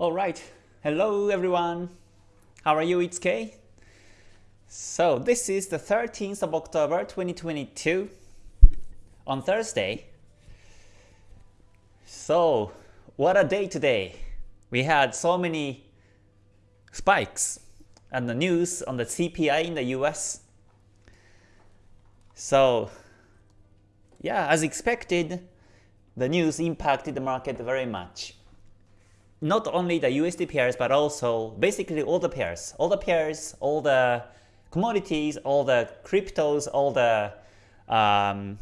Alright, hello everyone. How are you? It's Kay. So this is the 13th of October 2022 on Thursday. So what a day today. We had so many spikes and the news on the CPI in the US. So yeah, as expected, the news impacted the market very much. Not only the USD pairs, but also basically all the pairs. All the pairs, all the commodities, all the cryptos, all the um,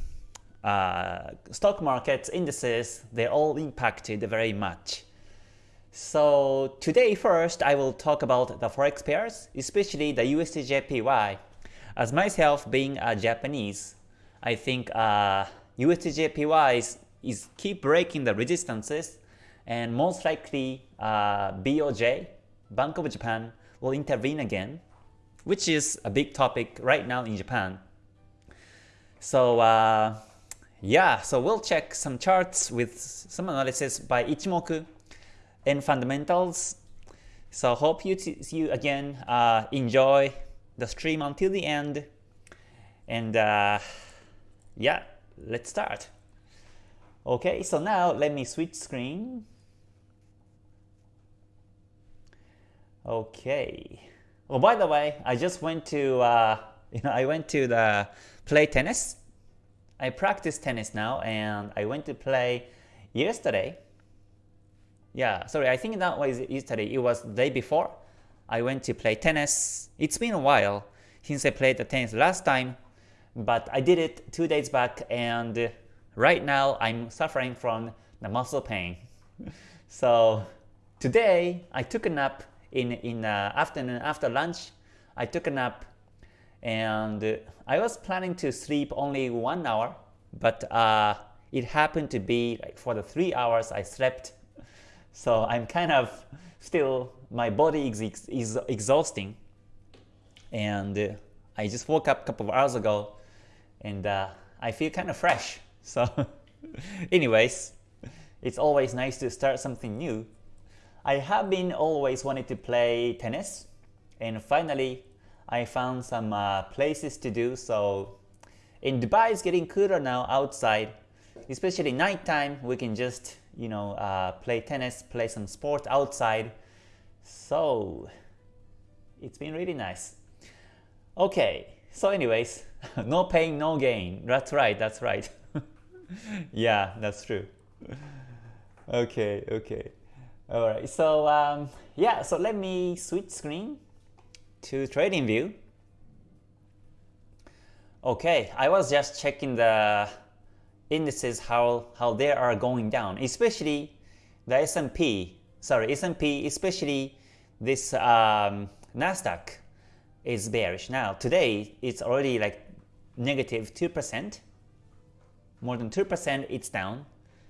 uh, stock markets, indices, they all impacted very much. So today first I will talk about the forex pairs, especially the USDJPY. As myself being a Japanese, I think uh, USDJPY is, is keep breaking the resistances and most likely uh, BOJ, Bank of Japan, will intervene again, which is a big topic right now in Japan. So uh, yeah, so we'll check some charts with some analysis by Ichimoku and fundamentals. So hope you, see you again uh, enjoy the stream until the end. And uh, yeah, let's start. Okay, so now let me switch screen. Okay. Oh, by the way, I just went to uh, you know I went to the play tennis. I practice tennis now, and I went to play yesterday. Yeah, sorry, I think that was yesterday. It was the day before. I went to play tennis. It's been a while since I played the tennis last time, but I did it two days back, and right now I'm suffering from the muscle pain. so today I took a nap in in uh, afternoon after lunch. I took a nap, and I was planning to sleep only one hour, but uh, it happened to be like for the three hours I slept. So I'm kind of still my body is, is exhausting, and uh, I just woke up a couple of hours ago, and uh, I feel kind of fresh. So, anyways, it's always nice to start something new I have been always wanted to play tennis and finally I found some uh, places to do so in Dubai it's getting cooler now outside. Especially nighttime we can just you know uh, play tennis play some sport outside. So it's been really nice. Okay so anyways no pain no gain. That's right that's right. Yeah that's true. Okay okay Alright, so um, yeah, so let me switch screen to TradingView. Okay, I was just checking the indices how how they are going down, especially the S&P. Sorry, S&P, especially this um, Nasdaq is bearish now. Today it's already like negative two percent, more than two percent. It's down.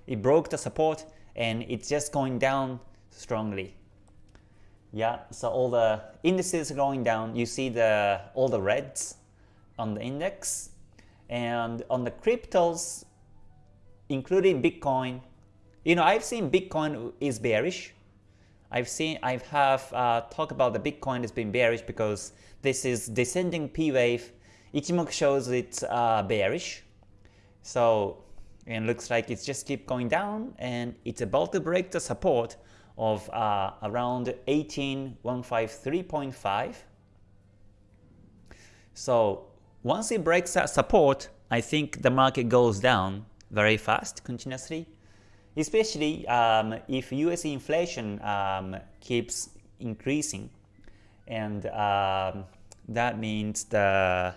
It broke the support and it's just going down strongly. Yeah, so all the indices are going down. You see the all the reds on the index, and on the cryptos, including Bitcoin. You know, I've seen Bitcoin is bearish. I've seen I have uh, talked about the Bitcoin has been bearish because this is descending P wave. Ichimoku shows it's uh, bearish. So and looks like it's just keep going down and it's about to break the support of uh, around 18153.5. So once it breaks that support, I think the market goes down very fast continuously, especially um, if US inflation um, keeps increasing. And um, that means the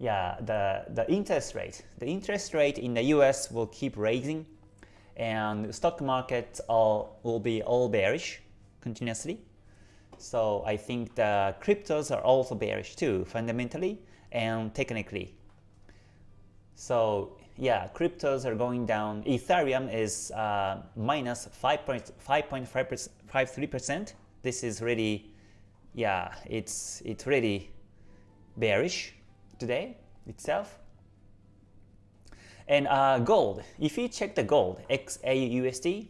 yeah the the interest rate the interest rate in the US will keep raising and stock markets all will be all bearish continuously. So I think the cryptos are also bearish too, fundamentally and technically. So yeah, cryptos are going down. Ethereum is uh, minus 5.53%. This is really, yeah, it's it's really bearish today itself. And uh, gold, if you check the gold, XAUSD,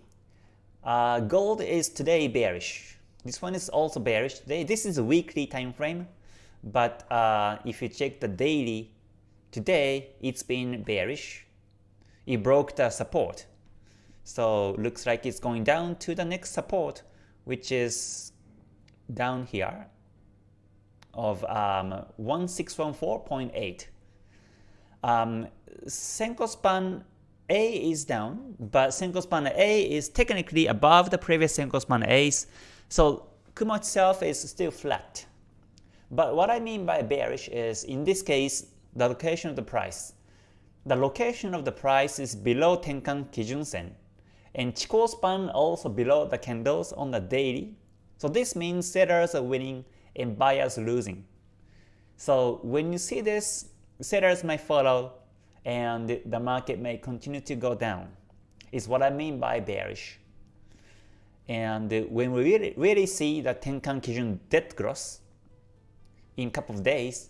uh, gold is today bearish. This one is also bearish today. This is a weekly time frame, but uh, if you check the daily, today it's been bearish. It broke the support. So looks like it's going down to the next support, which is down here of um, 1614.8. Um, Senko span A is down, but Senko span A is technically above the previous Senko span A's, so Kumo itself is still flat. But what I mean by bearish is, in this case, the location of the price. The location of the price is below Tenkan Kijun Sen, and Chikou span also below the candles on the daily. So this means sellers are winning and buyers losing. So when you see this, sellers may follow and the market may continue to go down is what I mean by bearish. And when we really, really see the Tenkan Kijun dead cross in a couple of days,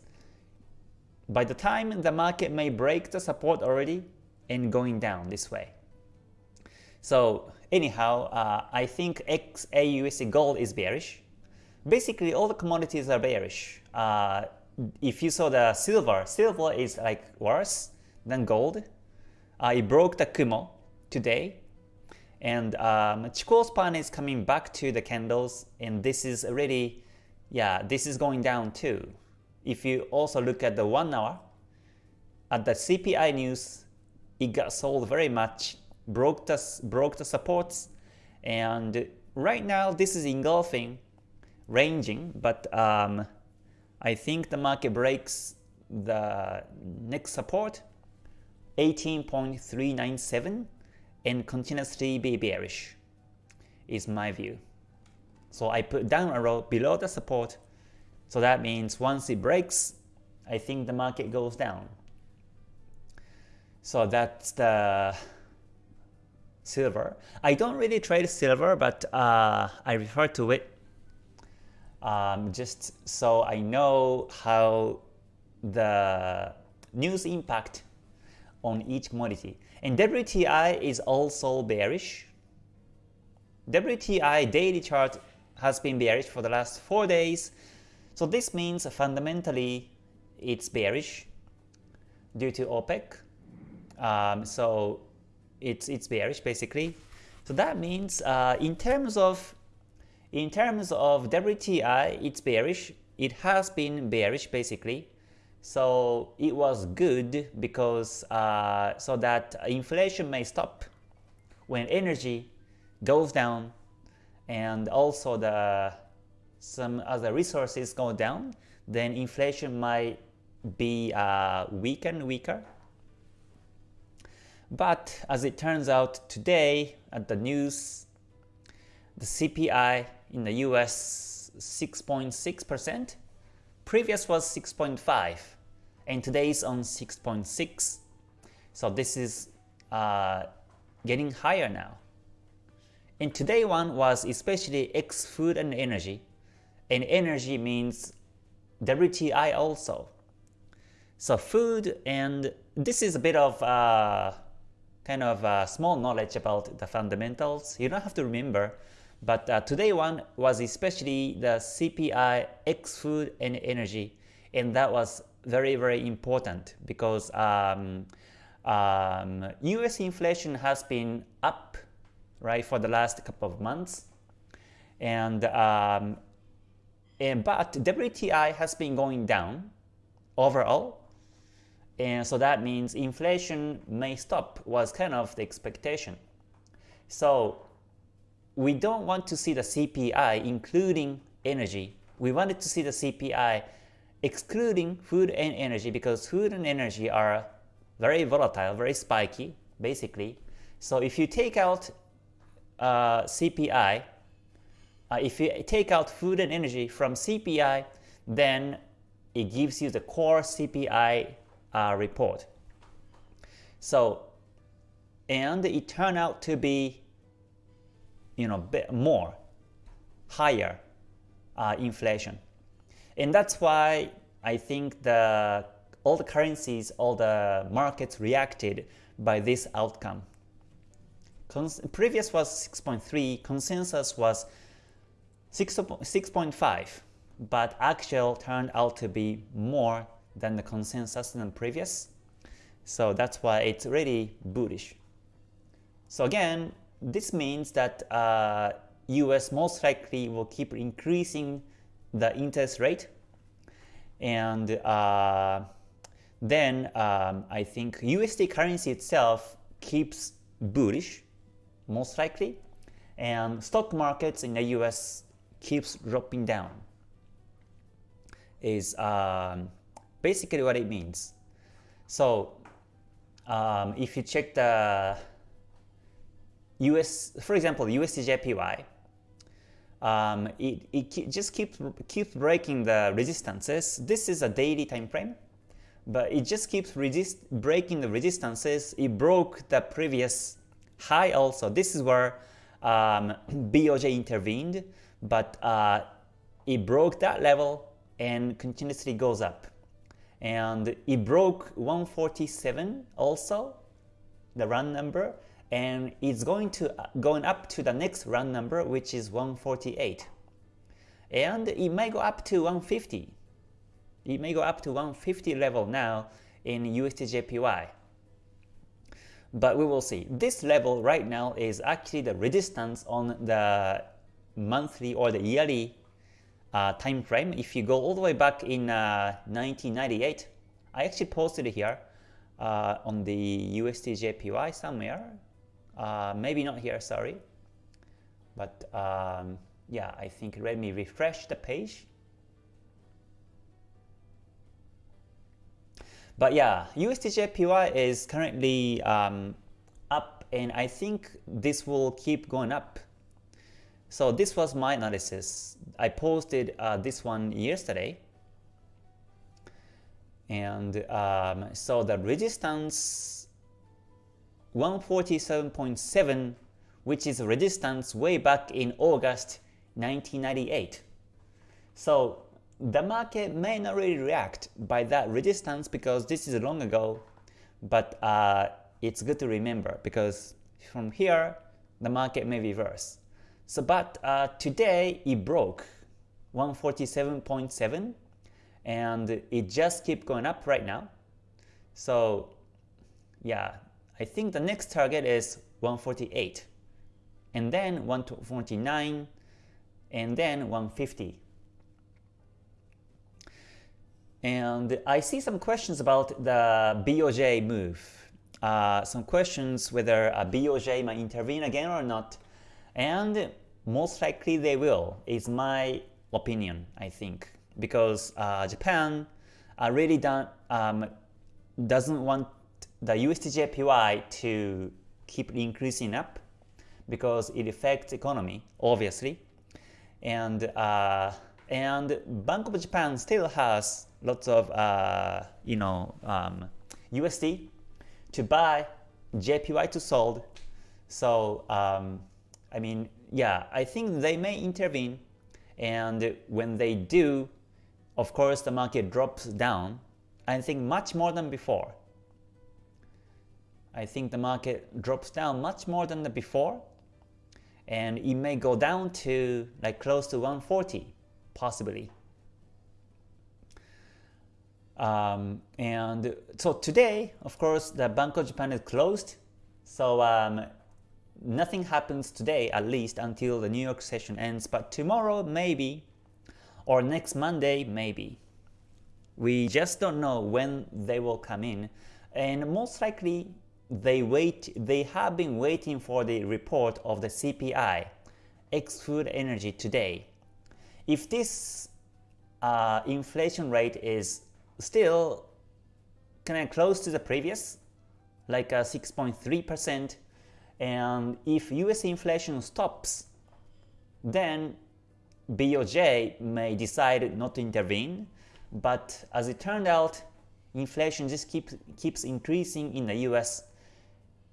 by the time the market may break the support already and going down this way. So anyhow, uh, I think XAUSD gold is bearish. Basically, all the commodities are bearish. Uh, if you saw the silver, silver is like worse than gold. Uh, it broke the Kumo today. And um, Chikou span is coming back to the candles and this is already, yeah, this is going down too. If you also look at the 1 hour, at the CPI news, it got sold very much, broke the, broke the supports, and right now this is engulfing, ranging, but um, I think the market breaks the next support 18.397 and continuously be bearish is my view. So I put down arrow below the support. So that means once it breaks, I think the market goes down. So that's the silver. I don't really trade silver, but uh, I refer to it um, just so I know how the news impact on each commodity. And WTI is also bearish. WTI daily chart has been bearish for the last 4 days. So this means fundamentally it's bearish due to OPEC. Um, so it's, it's bearish basically. So that means uh, in terms of in terms of WTI, it's bearish. It has been bearish basically. So it was good because uh, so that inflation may stop when energy goes down and also the some other resources go down, then inflation might be uh, weaker and weaker. But as it turns out today at the news, the CPI in the US 6.6%, previous was 6.5 and today is on 6.6 so this is uh, getting higher now. And today one was especially X food and energy. And energy means WTI also. So food and this is a bit of uh, kind of uh, small knowledge about the fundamentals. You don't have to remember but uh, today one was especially the CPI, X food and energy, and that was very very important because um, um, U.S. inflation has been up right for the last couple of months, and um, and but WTI has been going down overall, and so that means inflation may stop was kind of the expectation. So we don't want to see the CPI including energy. We wanted to see the CPI excluding food and energy because food and energy are very volatile, very spiky, basically. So if you take out uh, CPI, uh, if you take out food and energy from CPI, then it gives you the core CPI uh, report. So, and it turned out to be you know, more, higher uh, inflation. And that's why I think the all the currencies, all the markets reacted by this outcome. Cons previous was 6.3, consensus was 6.5, but actual turned out to be more than the consensus than previous. So that's why it's really bullish. So again, this means that uh, US most likely will keep increasing the interest rate and uh, then um, I think USD currency itself keeps bullish most likely and stock markets in the US keeps dropping down is um, basically what it means. So um, if you check the US, for example, USDJPY, um, it, it just keeps keeps breaking the resistances. This is a daily time frame, but it just keeps resist breaking the resistances. It broke the previous high also. This is where um, BOJ intervened, but uh, it broke that level and continuously goes up. And it broke 147 also, the run number, and it's going to going up to the next round number which is 148 and it may go up to 150 it may go up to 150 level now in USDJPY but we will see. This level right now is actually the resistance on the monthly or the yearly uh, time frame if you go all the way back in uh, 1998 I actually posted here uh, on the USDJPY somewhere uh, maybe not here, sorry. But um, yeah, I think let me refresh the page. But yeah, USDJPY is currently um, up and I think this will keep going up. So this was my analysis. I posted uh, this one yesterday. And um, so the resistance 147.7 which is resistance way back in August 1998. So the market may not really react by that resistance because this is long ago, but uh, it's good to remember because from here the market may reverse. So but uh, today it broke 147.7 and it just keep going up right now. So yeah, I think the next target is 148 and then 149 and then 150. And I see some questions about the BOJ move. Uh, some questions whether a BOJ might intervene again or not. And most likely they will, is my opinion, I think. Because uh, Japan uh, really um, doesn't want the USDJPY to keep increasing up because it affects economy, obviously. And uh, and Bank of Japan still has lots of uh, you know um, USD to buy, JPY to sold. So um, I mean, yeah, I think they may intervene, and when they do, of course the market drops down. I think much more than before. I think the market drops down much more than the before and it may go down to like close to 140 possibly. Um, and so today, of course, the Bank of Japan is closed, so um, nothing happens today at least until the New York session ends, but tomorrow maybe, or next Monday maybe. We just don't know when they will come in, and most likely they wait they have been waiting for the report of the CPI ex food energy today. If this uh, inflation rate is still kind of close to the previous, like 6.3%, and if US inflation stops, then BOJ may decide not to intervene, but as it turned out, inflation just keeps keeps increasing in the US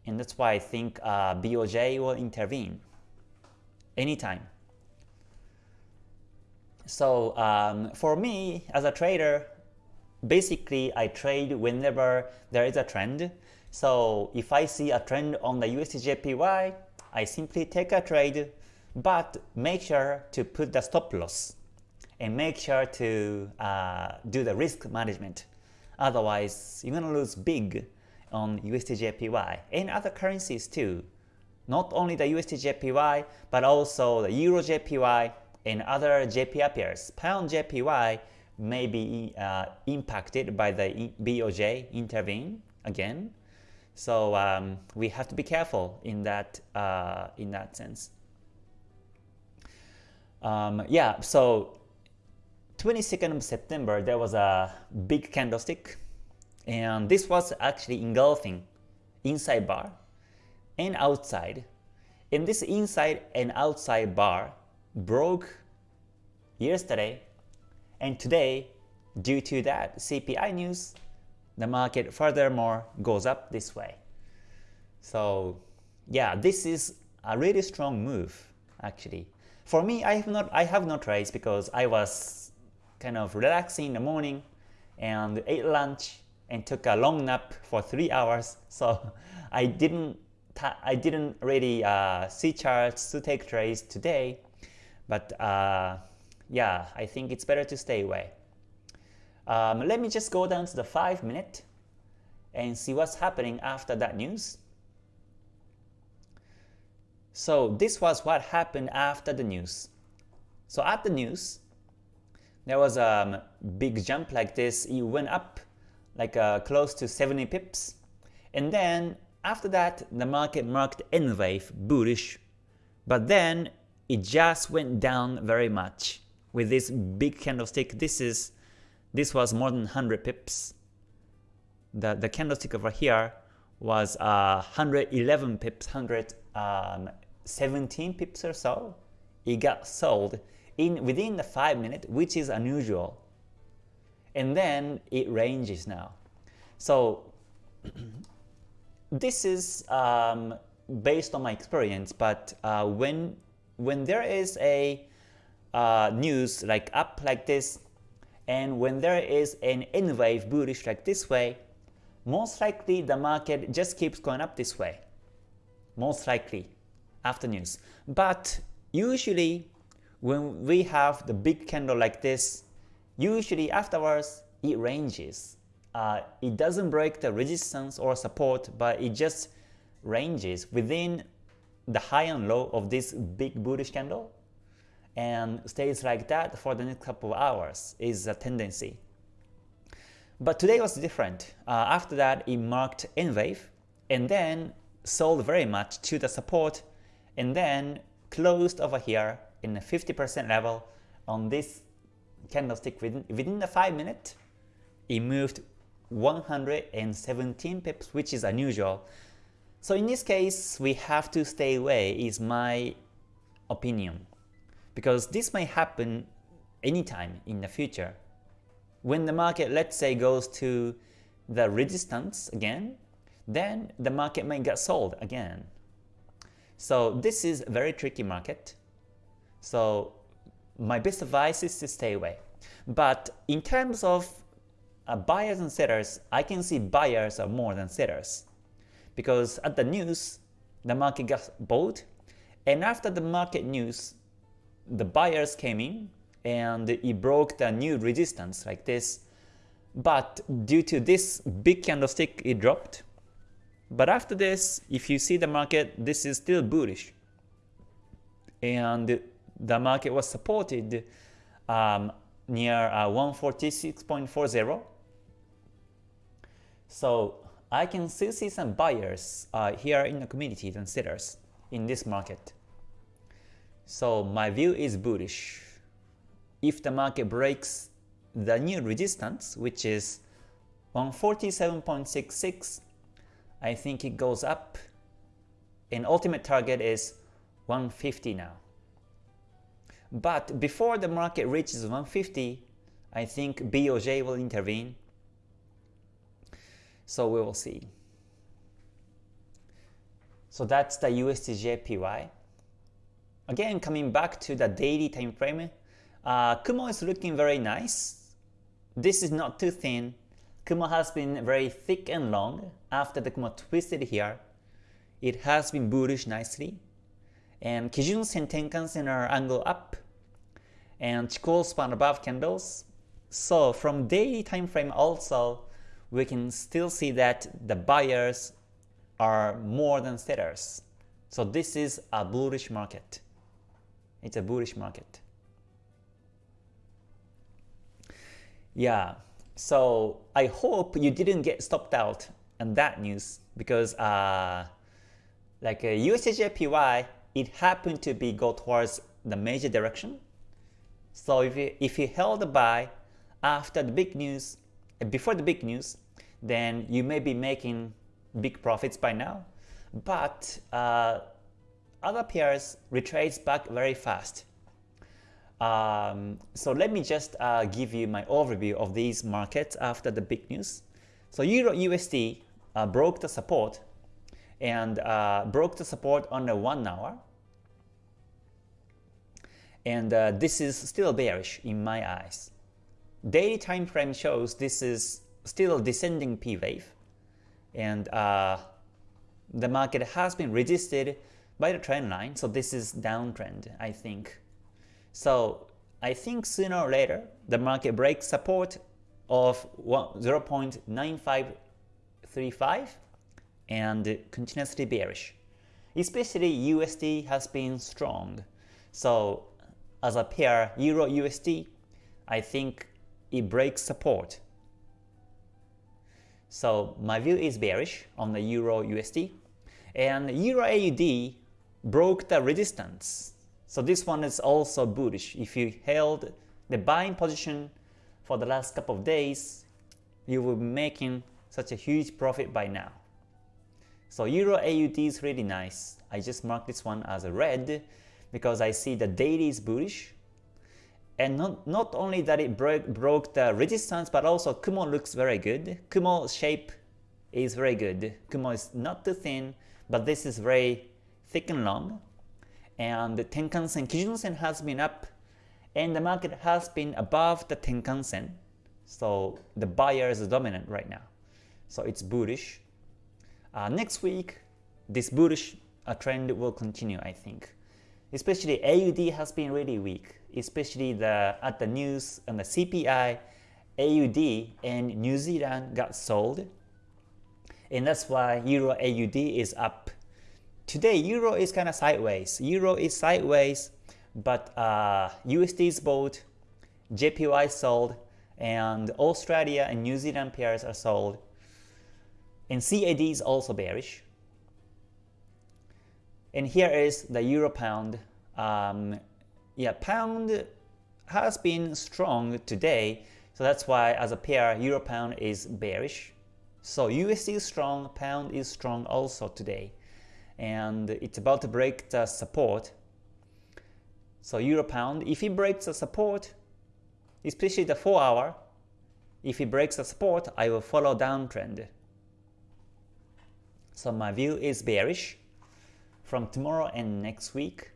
and that's why I think uh, BOJ will intervene anytime. So um, for me, as a trader, basically I trade whenever there is a trend. So if I see a trend on the USDJPY, I simply take a trade, but make sure to put the stop loss and make sure to uh, do the risk management. Otherwise, you're gonna lose big on USDJPY and other currencies too. Not only the USDJPY, but also the EuroJPY and other JPY pairs. Pound JPY may be uh, impacted by the BOJ intervene again. So um, we have to be careful in that uh, in that sense. Um, yeah, so 22nd of September there was a big candlestick and this was actually engulfing inside bar and outside. And this inside and outside bar broke yesterday and today due to that CPI news the market furthermore goes up this way. So yeah, this is a really strong move actually. For me, I have not I have no trades because I was kind of relaxing in the morning and ate lunch and took a long nap for three hours. So I didn't I didn't really uh, see charts to take trades today, but uh, yeah, I think it's better to stay away. Um, let me just go down to the 5 minute and see what's happening after that news. So this was what happened after the news. So at the news, there was a big jump like this. It went up like uh, close to 70 pips. And then after that, the market marked N wave bullish. But then it just went down very much with this big candlestick. This is this was more than 100 pips. The, the candlestick over here was uh, 111 pips, 117 um, pips or so. It got sold in within the 5 minute, which is unusual. And then it ranges now. So this is um, based on my experience, but uh, when when there is a uh, news like up like this, and when there is an N wave bullish like this way, most likely the market just keeps going up this way. Most likely after news. But usually when we have the big candle like this, usually afterwards it ranges. Uh, it doesn't break the resistance or support, but it just ranges within the high and low of this big bullish candle and stays like that for the next couple of hours is a tendency. But today was different. Uh, after that, it marked N wave and then sold very much to the support and then closed over here in the 50% level on this candlestick within, within the 5 minute it moved 117 pips which is unusual so in this case we have to stay away is my opinion because this may happen anytime in the future. When the market, let's say, goes to the resistance again, then the market may get sold again. So this is a very tricky market. So my best advice is to stay away. But in terms of uh, buyers and sellers, I can see buyers are more than sellers. Because at the news, the market got bought, and after the market news, the buyers came in and it broke the new resistance like this. But due to this big candlestick, it dropped. But after this, if you see the market, this is still bullish. And the market was supported um, near uh, 146.40. So I can still see some buyers uh, here in the community and sellers in this market. So my view is bullish. If the market breaks the new resistance, which is 147.66, I think it goes up and ultimate target is 150 now. But before the market reaches 150, I think BOJ will intervene. So we will see. So that's the USDJPY. Again, coming back to the daily time frame, uh, Kumo is looking very nice. This is not too thin. Kumo has been very thick and long after the Kumo twisted here. It has been bullish nicely. and Kijun Sen Tenkan Sen are angle up, and Chikou span above candles. So from daily time frame also, we can still see that the buyers are more than sellers. So this is a bullish market. It's a bullish market. Yeah, so I hope you didn't get stopped out on that news because uh, like USDJPY, it happened to be go towards the major direction. So if you, if you held buy after the big news, before the big news, then you may be making big profits by now. But uh, other pairs retrace back very fast. Um, so let me just uh, give you my overview of these markets after the big news. So Euro USD uh, broke the support and uh, broke the support on the one hour. And uh, this is still bearish in my eyes. Daily time frame shows this is still a descending P wave, and uh, the market has been resisted by the trend line, so this is downtrend, I think. So I think sooner or later the market breaks support of 0.9535 and continuously bearish. Especially USD has been strong. So as a pair Euro USD, I think it breaks support. So my view is bearish on the Euro USD. And Euro AUD broke the resistance. So this one is also bullish. If you held the buying position for the last couple of days, you will be making such a huge profit by now. So Euro AUD is really nice. I just marked this one as a red because I see the daily is bullish. And not, not only that it broke, broke the resistance, but also Kumo looks very good. Kumo shape is very good. Kumo is not too thin, but this is very thick and long. And the Tenkan-sen, Kijun-sen has been up, and the market has been above the Tenkan-sen. So the buyer is dominant right now. So it's bullish. Uh, next week, this bullish uh, trend will continue, I think. Especially AUD has been really weak, especially the at the news and the CPI, AUD and New Zealand got sold. And that's why Euro AUD is up. Today, Euro is kind of sideways. Euro is sideways, but uh, USD is bought, JPY sold, and Australia and New Zealand pairs are sold. And CAD is also bearish. And here is the Euro Pound. Um, yeah, Pound has been strong today, so that's why as a pair, Euro Pound is bearish. So USD is strong, Pound is strong also today, and it's about to break the support. So Euro Pound, if it breaks the support, especially the 4 hour, if it breaks the support, I will follow downtrend. So my view is bearish from tomorrow and next week.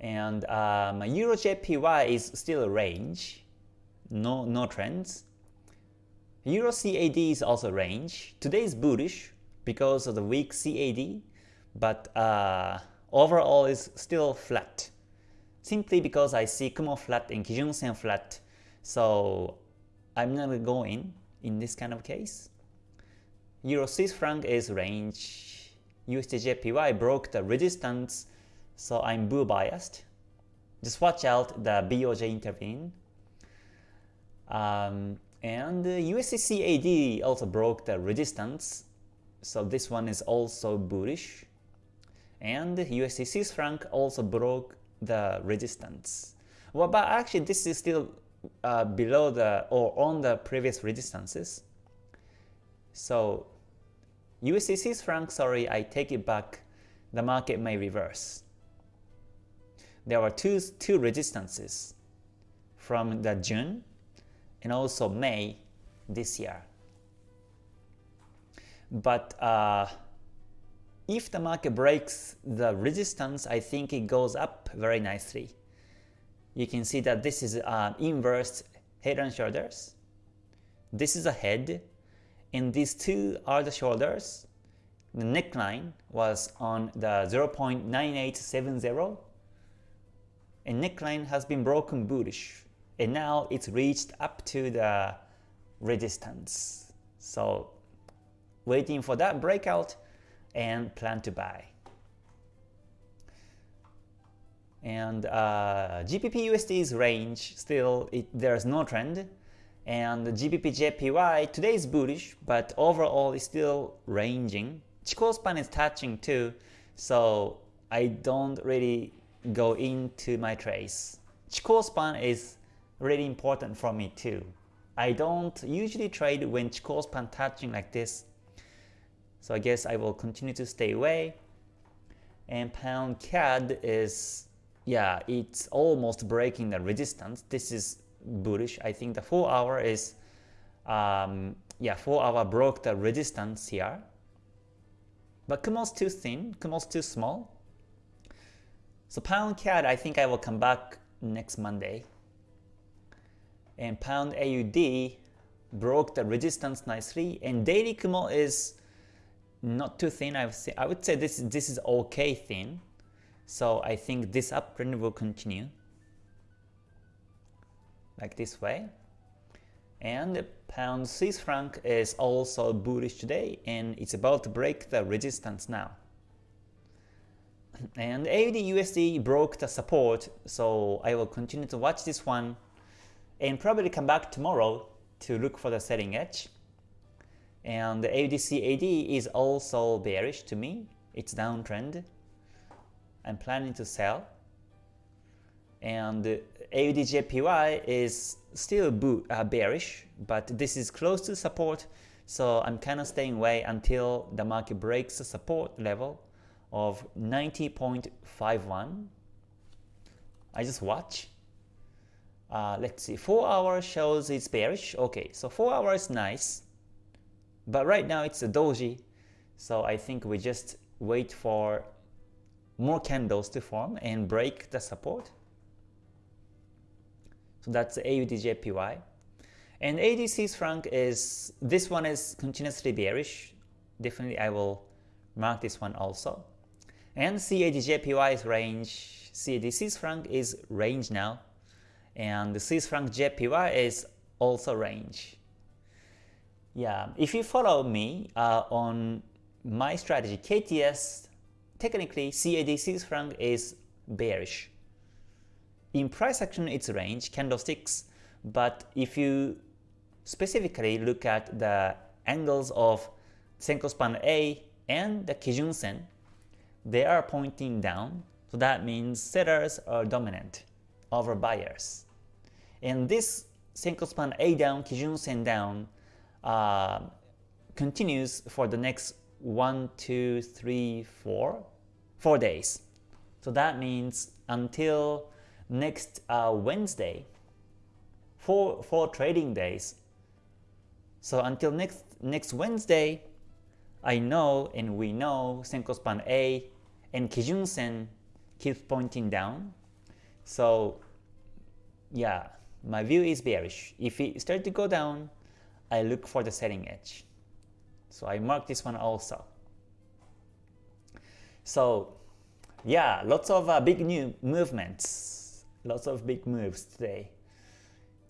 And uh, my Euro JPY is still a range, no, no trends. Euro CAD is also range. Today is bullish because of the weak CAD, but uh, overall is still flat. Simply because I see Kumo flat and Kijun Sen flat, so I'm not going in this kind of case. Euro Swiss franc is range. USDJPY broke the resistance, so I'm bull biased. Just watch out the BOJ intervene. Um, and USDCAD also broke the resistance, so this one is also bullish. And USD Swiss franc also broke the resistance. Well, but actually this is still uh, below the or on the previous resistances. So USD Swiss franc, sorry, I take it back. The market may reverse. There were two, two resistances from the June and also May this year. But uh, if the market breaks the resistance, I think it goes up very nicely. You can see that this is an inverse head and shoulders. This is a head, and these two are the shoulders. the neckline was on the 0.9870 and neckline has been broken bullish and now it's reached up to the resistance. So waiting for that breakout and plan to buy. And uh, GBP USD's range still it, there's no trend and the GBP JPY today is bullish but overall it's still ranging. Chikou span is touching too so I don't really go into my trades. Chikou span is really important for me too. I don't usually trade when Chikou span touching like this. So I guess I will continue to stay away. And pound CAD is, yeah, it's almost breaking the resistance. This is bullish. I think the 4 hour is, um, yeah, 4 hour broke the resistance here. But Kumo's too thin, Kumo's too small. So pound CAD, I think I will come back next Monday and pound AUD broke the resistance nicely and daily Kumo is not too thin I would say, I would say this, this is okay thin so I think this uptrend will continue like this way and pound Swiss franc is also bullish today and it's about to break the resistance now and AUD USD broke the support so I will continue to watch this one and probably come back tomorrow to look for the selling edge. And the AUDCAD is also bearish to me. It's downtrend. I'm planning to sell. And AUDJPY is still uh, bearish, but this is close to support, so I'm kind of staying away until the market breaks the support level of 90.51. I just watch uh, let's see, 4 hours shows it's bearish. Okay, so 4 hours is nice. But right now it's a doji. So I think we just wait for more candles to form and break the support. So that's AUDJPY. And ADC's franc is, this one is continuously bearish. Definitely I will mark this one also. And CADJPY's range, CAD Swiss franc is range now and the Swiss franc JPY is also range. Yeah, if you follow me uh, on my strategy, KTS, technically CAD Swiss franc is bearish. In price action, it's range, candlesticks, but if you specifically look at the angles of Senko span A and the Kijun Sen, they are pointing down, so that means sellers are dominant over buyers. And this Senko span A down, Kijun Sen down uh, continues for the next 1, 2, 3, 4, 4 days. So that means until next uh, Wednesday, four, four trading days. So until next next Wednesday, I know and we know Senko span A and Kijun Sen keeps pointing down. So yeah, my view is bearish. If it starts to go down, I look for the selling edge. So I mark this one also. So yeah, lots of uh, big new movements, lots of big moves today.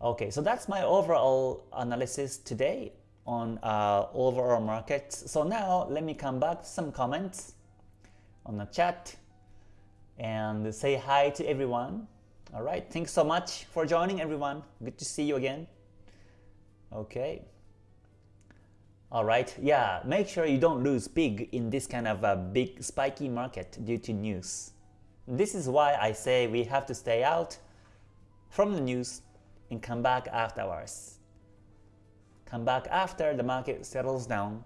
Okay, so that's my overall analysis today on uh, overall markets. So now let me come back to some comments on the chat and say hi to everyone. All right, thanks so much for joining everyone. Good to see you again. Okay. All right, yeah, make sure you don't lose big in this kind of a big spiky market due to news. This is why I say we have to stay out from the news and come back afterwards. Come back after the market settles down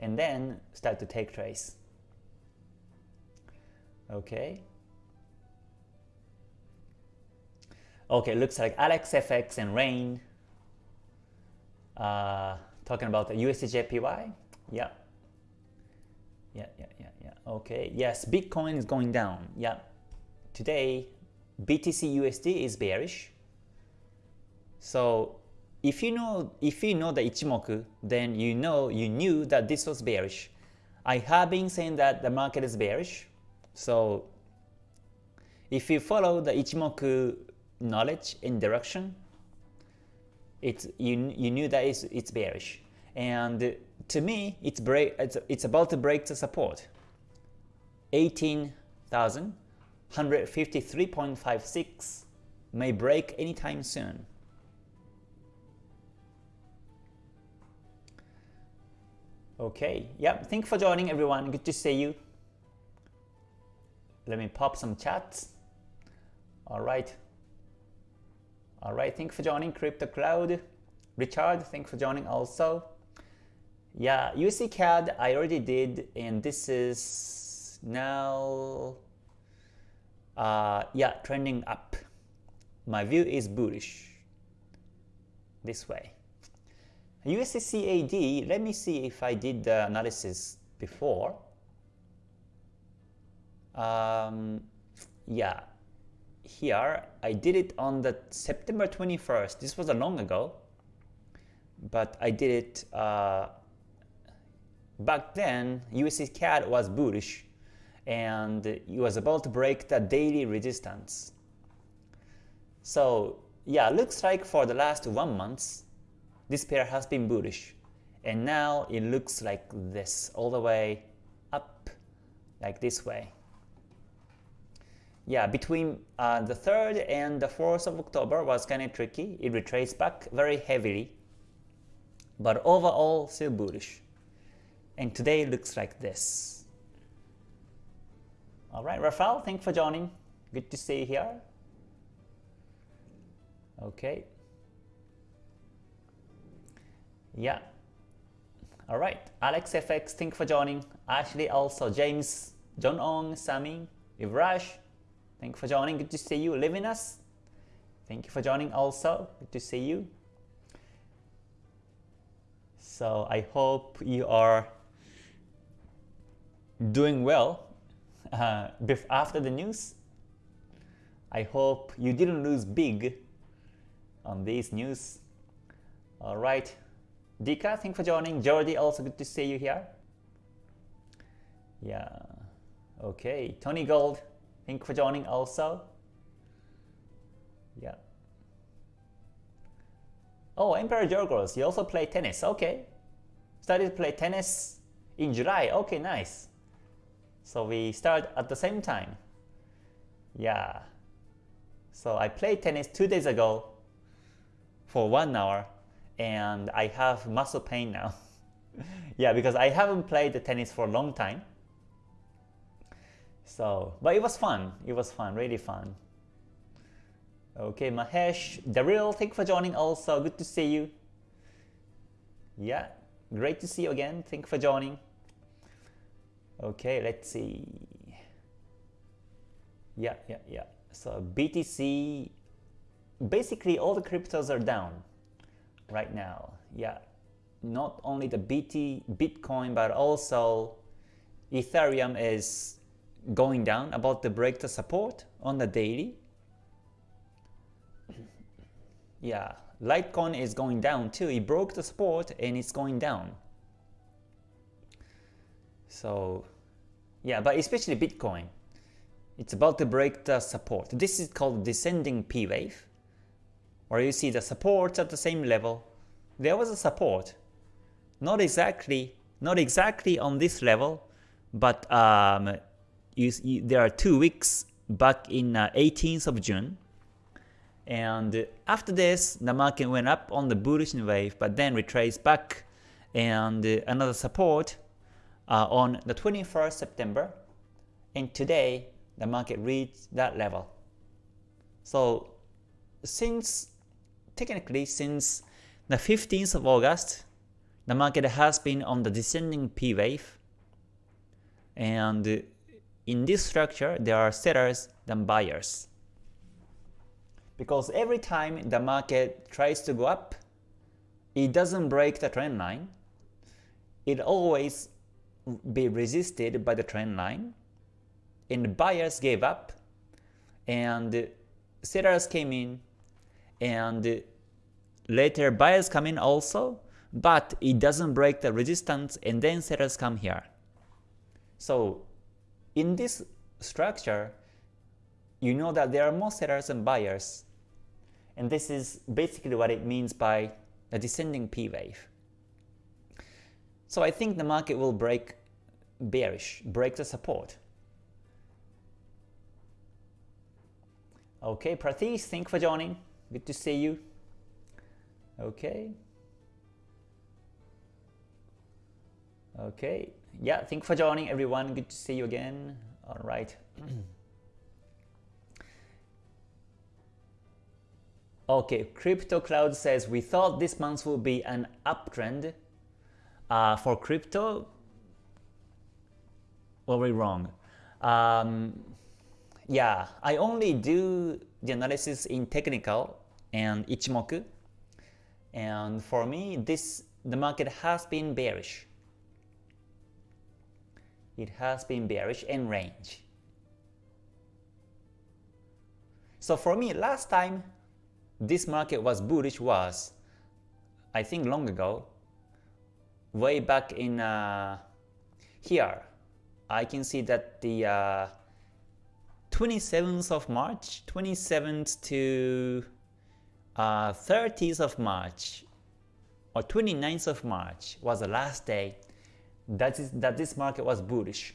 and then start to take trades. Okay. Okay, looks like Alex FX and Rain uh, talking about the USDJPY. Yeah, yeah, yeah. Okay. Yes, Bitcoin is going down. Yeah. Today, BTC USD is bearish. So if you know if you know the Ichimoku, then you know you knew that this was bearish. I have been saying that the market is bearish. So if you follow the Ichimoku knowledge and direction, it's you you knew that it's, it's bearish. And to me, it's break it's, it's about to break the support. 18,153.56 may break anytime soon. Okay, yeah, thank you for joining everyone. Good to see you. Let me pop some chats. All right. All right, thank you for joining Crypto Cloud. Richard, thank you for joining also. Yeah, USD CAD I already did, and this is now, uh, yeah, trending up. My view is bullish this way. USD let me see if I did the analysis before. Um, yeah, here I did it on the September 21st. This was a long ago, but I did it uh, back then. USD CAD was bullish, and it was about to break the daily resistance. So yeah, looks like for the last one month, this pair has been bullish. And now it looks like this, all the way up, like this way. Yeah, between uh, the 3rd and the 4th of October was kind of tricky. It retraced back very heavily, but overall still bullish. And today looks like this. Alright, Rafael, thanks for joining. Good to see you here. Okay, yeah. All right. Alex FX, thank for joining. Ashley also, James, John Ong, Sami, Ivrash, thank for joining. Good to see you. Livinus, thank you for joining also. Good to see you. So I hope you are doing well uh, after the news. I hope you didn't lose big on these news. All right. Dika, thanks for joining. Jordi, also good to see you here. Yeah. Okay. Tony Gold, thank you for joining also. Yeah. Oh, Emperor Jorgos, you also play tennis. Okay. Started to play tennis in July. Okay, nice. So we start at the same time. Yeah. So I played tennis two days ago for one hour and I have muscle pain now. yeah, because I haven't played the tennis for a long time. So, but it was fun. It was fun, really fun. Okay, Mahesh, Daryl, thank you for joining also. Good to see you. Yeah, great to see you again. Thank you for joining. Okay, let's see. Yeah, yeah, yeah. So BTC, basically all the cryptos are down right now. Yeah, not only the BT Bitcoin, but also Ethereum is going down about to break the support on the daily. Yeah, Litecoin is going down too. It broke the support and it's going down. So yeah, but especially Bitcoin, it's about to break the support. This is called descending P wave where you see the support at the same level, there was a support. Not exactly, not exactly on this level, but um, you, you, there are two weeks back in uh, 18th of June. And after this, the market went up on the bullish wave, but then retraced back and another support uh, on the 21st September. And today, the market reached that level. So since technically since the 15th of August, the market has been on the descending P wave. And in this structure, there are sellers than buyers. Because every time the market tries to go up, it doesn't break the trend line. It always be resisted by the trend line. And buyers gave up. And sellers came in and later buyers come in also, but it doesn't break the resistance and then sellers come here. So in this structure, you know that there are more sellers than buyers. And this is basically what it means by a descending P wave. So I think the market will break bearish, break the support. Okay, Pratish, thank you for joining. Good to see you. Okay. Okay. Yeah, thank you for joining everyone. Good to see you again. All right. okay, Crypto Cloud says we thought this month will be an uptrend uh, for crypto. We wrong? Um, yeah, I only do the analysis in technical and Ichimoku. And for me, this the market has been bearish. It has been bearish in range. So for me, last time this market was bullish was, I think long ago, way back in uh, here. I can see that the uh, 27th of March, 27th to uh, 30th of March or 29th of March was the last day that, is, that this market was bullish.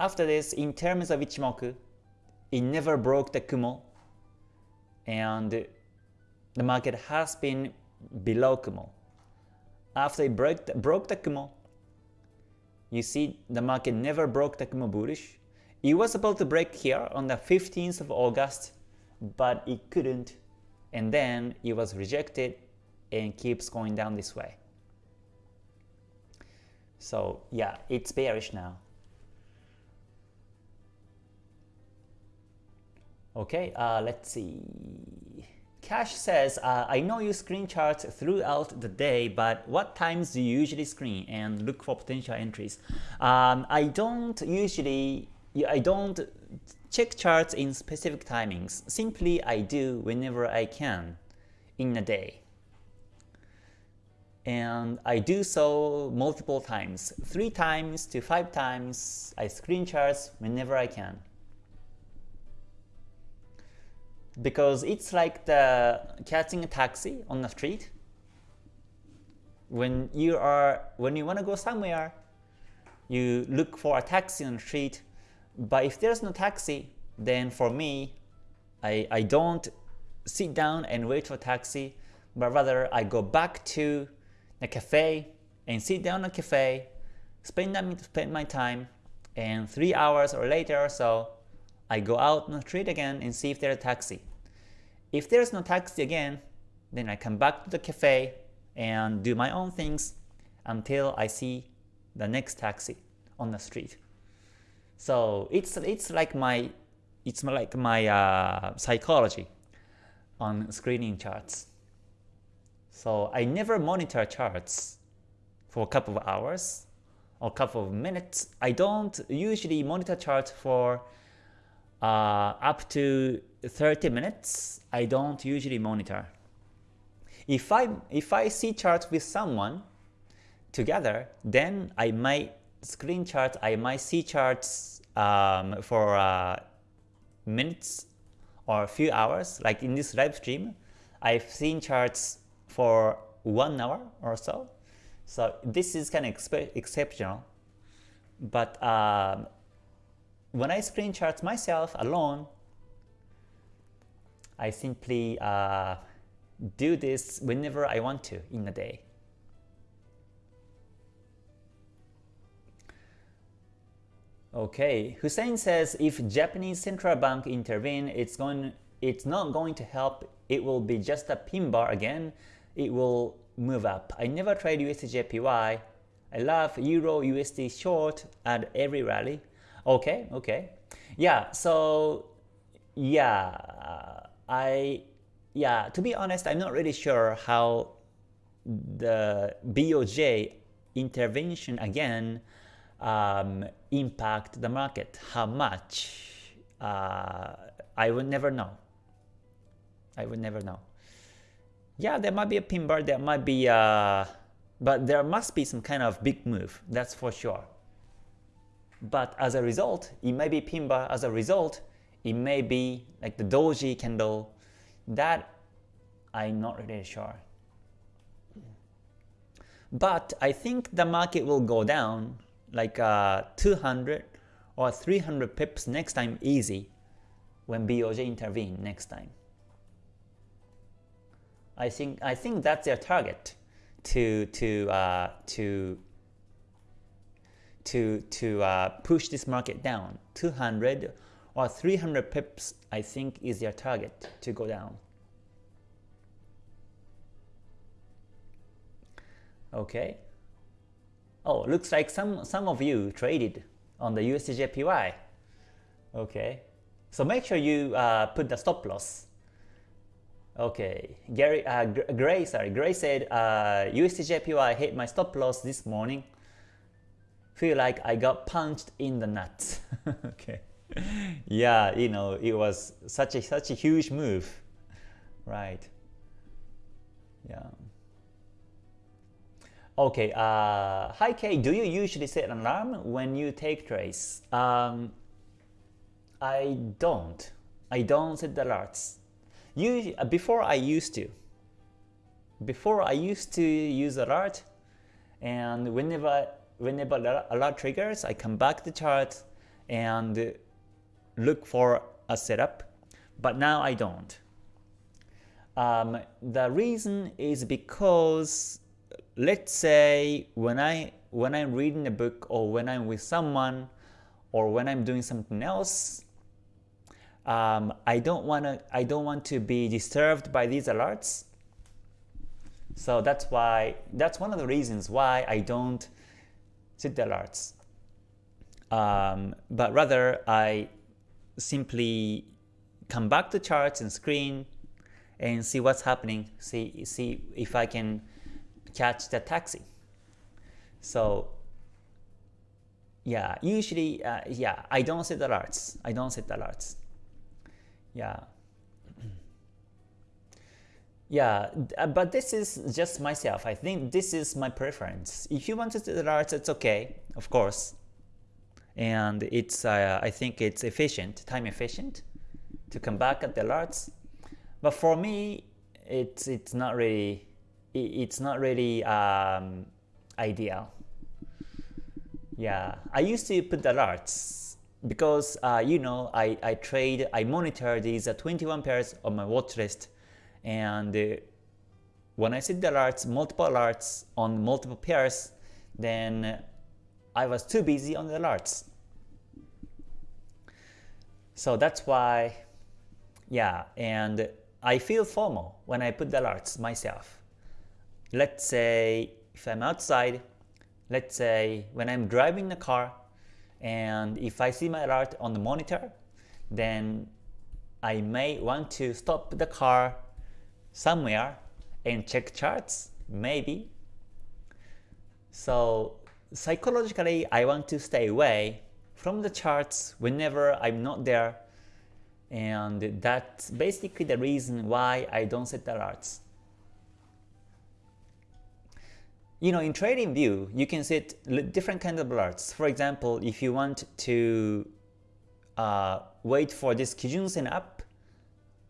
After this, in terms of Ichimoku, it never broke the Kumo and the market has been below Kumo. After it broke the, broke the Kumo, you see the market never broke the Kumo bullish it was about to break here on the 15th of August, but it couldn't, and then it was rejected and keeps going down this way. So yeah, it's bearish now. Okay, uh, let's see. Cash says, uh, I know you screen charts throughout the day, but what times do you usually screen and look for potential entries? Um, I don't usually I don't check charts in specific timings. Simply I do whenever I can in a day. And I do so multiple times. Three times to five times I screen charts whenever I can. Because it's like the catching a taxi on the street. When you are when you want to go somewhere, you look for a taxi on the street but if there's no taxi, then for me, I, I don't sit down and wait for a taxi, but rather I go back to the cafe and sit down at the cafe, spend, spend my time, and three hours or later or so, I go out on the street again and see if there's a taxi. If there's no taxi again, then I come back to the cafe and do my own things until I see the next taxi on the street. So it's it's like my it's like my uh, psychology on screening charts. So I never monitor charts for a couple of hours or a couple of minutes. I don't usually monitor charts for uh, up to 30 minutes. I don't usually monitor. If I if I see charts with someone together, then I might screen charts, I might see charts um, for uh, minutes or a few hours. Like in this live stream, I've seen charts for one hour or so. So this is kind of exceptional. But um, when I screen charts myself alone, I simply uh, do this whenever I want to in a day. Okay, Hussein says if Japanese central bank intervene, it's going it's not going to help. It will be just a pin bar again. It will move up. I never trade USDJPY. I love Euro USD short at every rally. Okay, okay. Yeah, so yeah, I yeah, to be honest, I'm not really sure how the BOJ intervention again um, impact the market. How much? Uh, I would never know. I would never know. Yeah, there might be a pin bar, there might be uh, but there must be some kind of big move, that's for sure. But as a result, it may be pin bar. As a result, it may be like the doji candle. That I'm not really sure. But I think the market will go down like uh, 200 or 300 pips next time easy when BOJ intervene next time. I think I think that's their target to to uh, to to to uh, push this market down. 200 or 300 pips I think is their target to go down. Okay. Oh, looks like some some of you traded on the USDJPY. Okay. So make sure you uh, put the stop loss. Okay, Gary, uh, Gray, sorry, Gray said uh, USDJPY hit my stop loss this morning. Feel like I got punched in the nuts. okay, yeah, you know, it was such a such a huge move, right? Yeah. Okay, uh, hi Kay, do you usually set an alarm when you take trades? Um, I don't. I don't set the alerts. Usually, uh, before I used to. Before I used to use alert, and whenever whenever alert triggers, I come back to chart and look for a setup. But now I don't. Um, the reason is because let's say when I when I'm reading a book or when I'm with someone or when I'm doing something else, um, I don't want to I don't want to be disturbed by these alerts. So that's why that's one of the reasons why I don't the alerts. Um, but rather I simply come back to charts and screen and see what's happening. See see if I can catch the taxi. So yeah, usually, uh, yeah, I don't set alerts. I don't set alerts. Yeah. Yeah, uh, but this is just myself. I think this is my preference. If you want to set alerts, it's okay, of course. And it's, uh, I think it's efficient, time efficient to come back at the alerts. But for me, it's it's not really it's not really um, ideal. Yeah, I used to put the alerts because uh, you know I, I trade, I monitor these uh, 21 pairs on my watch list and uh, when I set the alerts, multiple alerts on multiple pairs, then I was too busy on the alerts. So that's why, yeah, and I feel FOMO when I put the alerts myself let's say if I'm outside, let's say when I'm driving the car and if I see my alert on the monitor, then I may want to stop the car somewhere and check charts, maybe. So psychologically, I want to stay away from the charts whenever I'm not there and that's basically the reason why I don't set alerts. you know, in trading view, you can set different kinds of alerts. For example, if you want to uh, wait for this Kijun Sen up,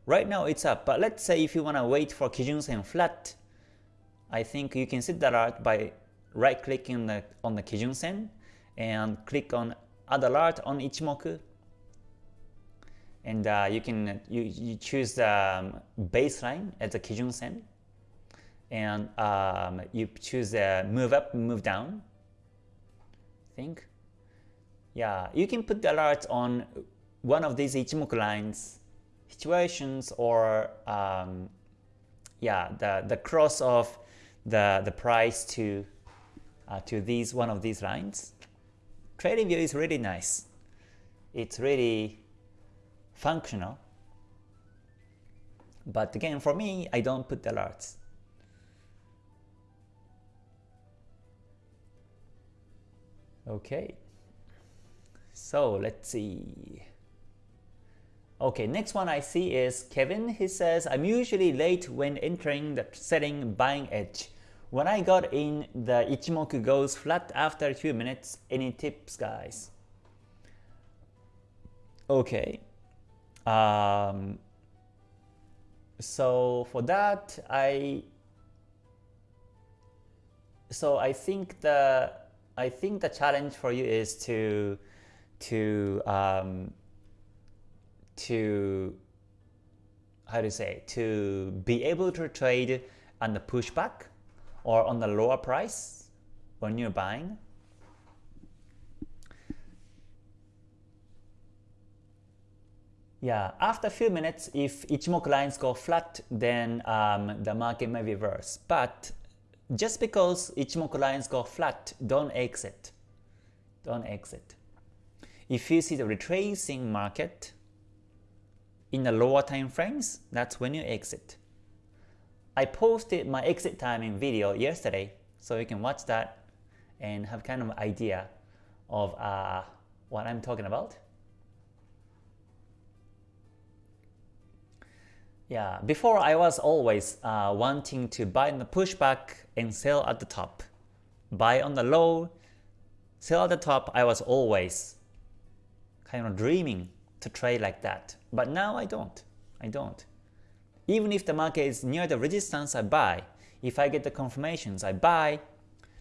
right now it's up, but let's say if you want to wait for Kijun Sen flat, I think you can set that alert by right clicking on the, on the Kijun Sen and click on add alert on Ichimoku and uh, you can you, you choose the um, baseline as a Kijun Sen and um, you choose a move up, move down. I think. Yeah, you can put the alerts on one of these Ichimoku lines situations or um, yeah, the the cross of the the price to uh, to these one of these lines. TradingView is really nice. It's really functional. But again, for me, I don't put the alerts. Okay, so let's see. Okay, next one I see is Kevin. He says, I'm usually late when entering the setting buying edge. When I got in, the Ichimoku goes flat after a few minutes. Any tips, guys? Okay. Um, so for that, I so I think the I think the challenge for you is to to um, to how to say to be able to trade on the pushback or on the lower price when you're buying. Yeah, after a few minutes, if Ichimoku lines go flat, then um, the market may reverse. But just because Ichimoku lines go flat, don't exit. Don't exit. If you see the retracing market in the lower time frames, that's when you exit. I posted my exit timing video yesterday, so you can watch that and have kind of idea of uh, what I'm talking about. Yeah, before I was always uh, wanting to buy in the pushback and sell at the top. Buy on the low, sell at the top, I was always kind of dreaming to trade like that. But now I don't. I don't. Even if the market is near the resistance, I buy. If I get the confirmations, I buy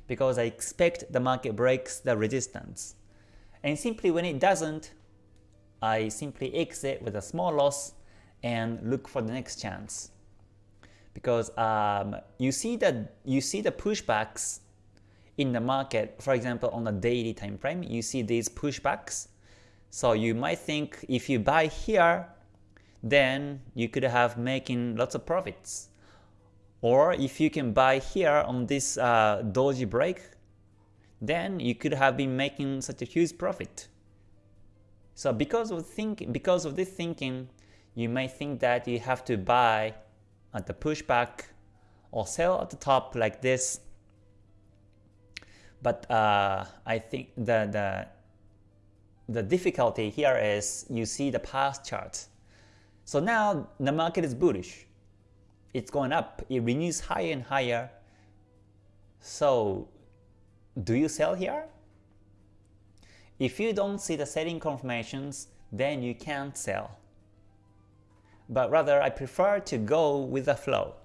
because I expect the market breaks the resistance. And simply when it doesn't, I simply exit with a small loss and look for the next chance. Because um, you see that you see the pushbacks in the market, for example on the daily time frame, you see these pushbacks. So you might think if you buy here, then you could have making lots of profits. Or if you can buy here on this uh, doji break, then you could have been making such a huge profit. So because of think because of this thinking, you may think that you have to buy at the pushback or sell at the top like this. But uh, I think the, the, the difficulty here is you see the past charts. So now the market is bullish. It's going up. It renews higher and higher. So do you sell here? If you don't see the selling confirmations, then you can't sell but rather I prefer to go with the flow.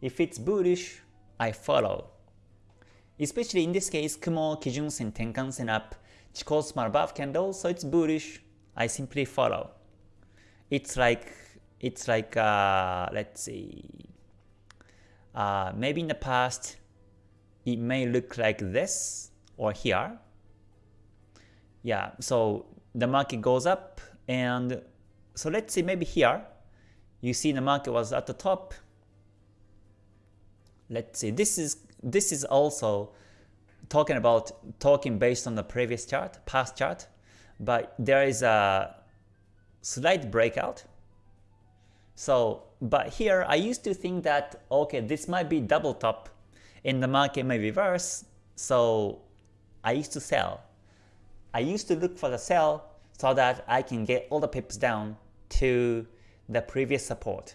If it's bullish, I follow. Especially in this case, Kumo, Kijun Sen, Tenkan Sen up, Chikou span above candle, so it's bullish, I simply follow. It's like, it's like, uh, let's see, uh, maybe in the past, it may look like this or here. Yeah, so the market goes up and so let's say maybe here, you see the market was at the top. Let's see, this is this is also talking about talking based on the previous chart, past chart, but there is a slight breakout. So, but here I used to think that okay, this might be double top and the market may reverse. So I used to sell. I used to look for the sell so that I can get all the pips down to the previous support.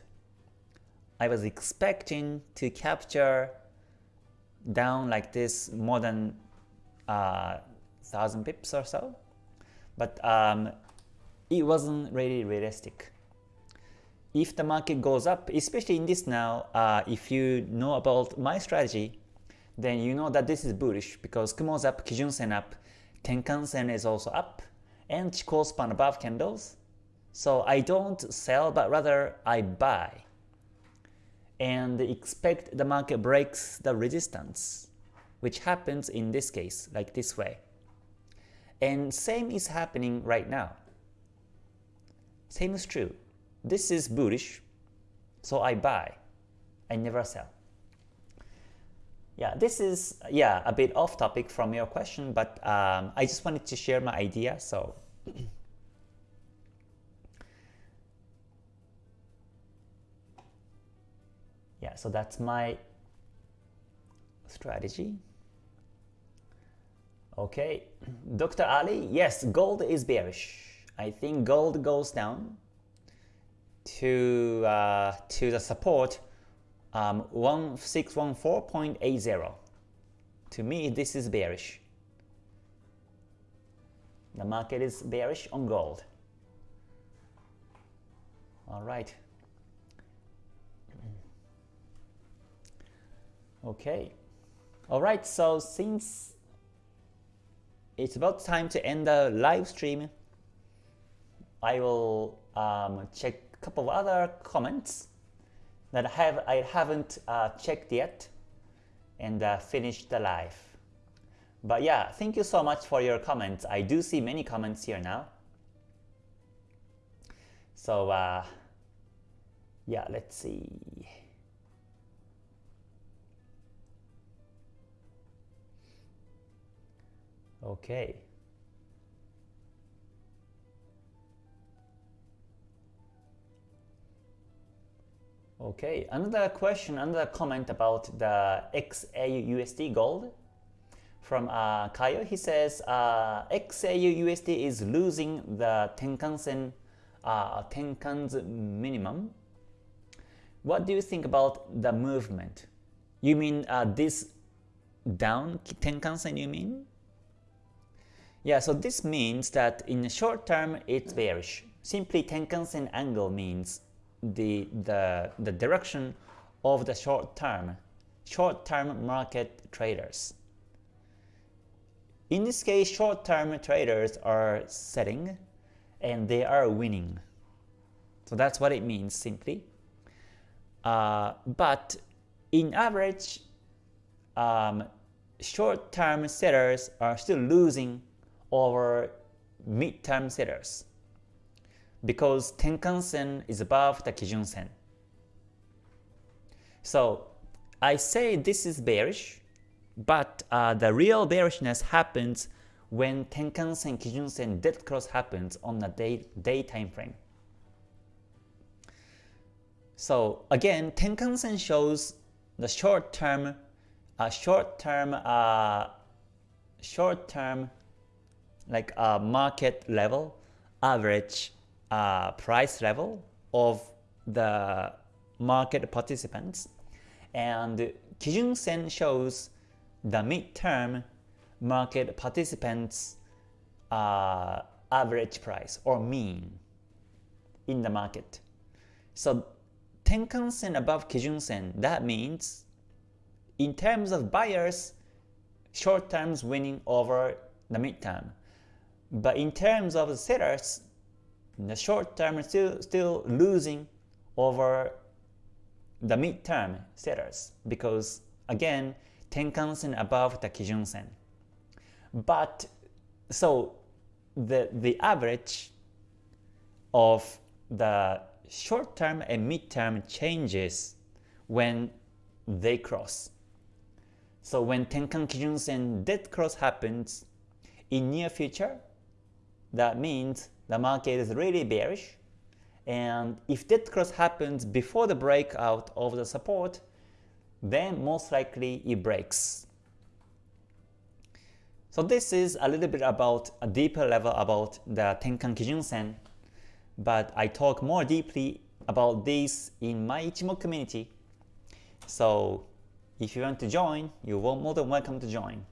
I was expecting to capture down like this more than uh, 1000 pips or so, but um, it wasn't really realistic. If the market goes up, especially in this now, uh, if you know about my strategy, then you know that this is bullish because Kumo's up, Kijun Sen up, Tenkan Sen is also up, and Chikou span above candles, so I don't sell, but rather I buy and expect the market breaks the resistance, which happens in this case, like this way. And same is happening right now. Same is true. This is bullish, so I buy. I never sell. Yeah, this is yeah a bit off topic from your question, but um, I just wanted to share my idea. So yeah so that's my strategy okay Dr. Ali yes gold is bearish I think gold goes down to uh, to the support um, 1614.80 to me this is bearish the market is bearish on gold All right. Okay. All right. So since it's about time to end the live stream, I will um, check a couple of other comments that I have I haven't uh, checked yet and uh, finish the live. But yeah, thank you so much for your comments. I do see many comments here now. So uh, yeah, let's see. Okay. Okay, another question, another comment about the XAUUSD gold from uh, Kayo. He says uh, XAUUSD is losing the Tenkan-sen uh, Tenkan's minimum. What do you think about the movement? You mean uh, this down Tenkan-sen you mean? Yeah, so this means that in the short term it's bearish. Simply Tenkan-sen angle means the, the, the direction of the short term, short term market traders. In this case, short term traders are setting and they are winning. So that's what it means simply. Uh, but in average, um, short term sellers are still losing over mid term setters because Tenkan-sen is above the Kijun-sen. So I say this is bearish, but uh, the real bearishness happens when Tenkan-sen Kijun-sen dead cross happens on the day, day time frame. So again, Tenkan-sen shows the short-term, uh, short-term, uh, short-term, like a market level average uh, price level of the market participants and Kijun Sen shows the midterm market participants uh, average price or mean in the market. So Tenkan Sen above Kijun Sen, that means in terms of buyers, short terms winning over the midterm. But in terms of the sellers, in the short term still still losing over the midterm sellers because again Tenkan-sen above the Kijun-sen. But so the the average of the short term and midterm changes when they cross. So when Tenkan Kijun-sen dead cross happens in near future, that means the market is really bearish. And if that cross happens before the breakout of the support, then most likely it breaks. So this is a little bit about a deeper level about the Tenkan Kijun Sen, but I talk more deeply about this in my Ichimoku community. So if you want to join, you're more than welcome to join.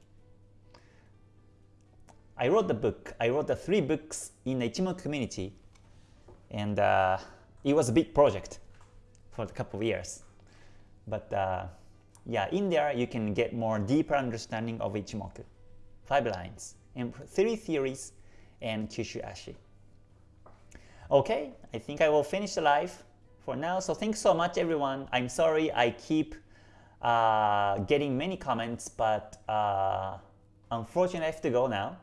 I wrote the book. I wrote the three books in the Ichimoku community, and uh, it was a big project for a couple of years. But uh, yeah, in there you can get more deeper understanding of Ichimoku, five lines, and three theories, and Kyushu Ashi. Okay, I think I will finish the live for now. So thanks so much, everyone. I'm sorry I keep uh, getting many comments, but uh, unfortunately I have to go now.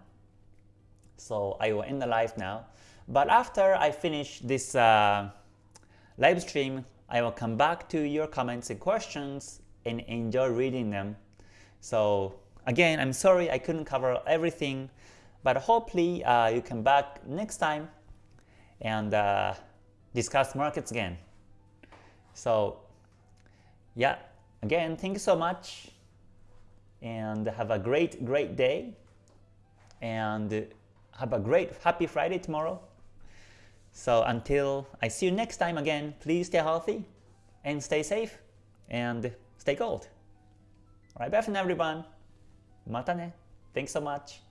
So I will end the live now. But after I finish this uh, live stream, I will come back to your comments and questions and enjoy reading them. So again, I'm sorry I couldn't cover everything, but hopefully uh, you come back next time and uh, discuss markets again. So yeah, again, thank you so much and have a great, great day. And have a great happy Friday tomorrow. So until I see you next time again, please stay healthy and stay safe and stay cold. Alright, bye for now everyone. Mata ne. Thanks so much.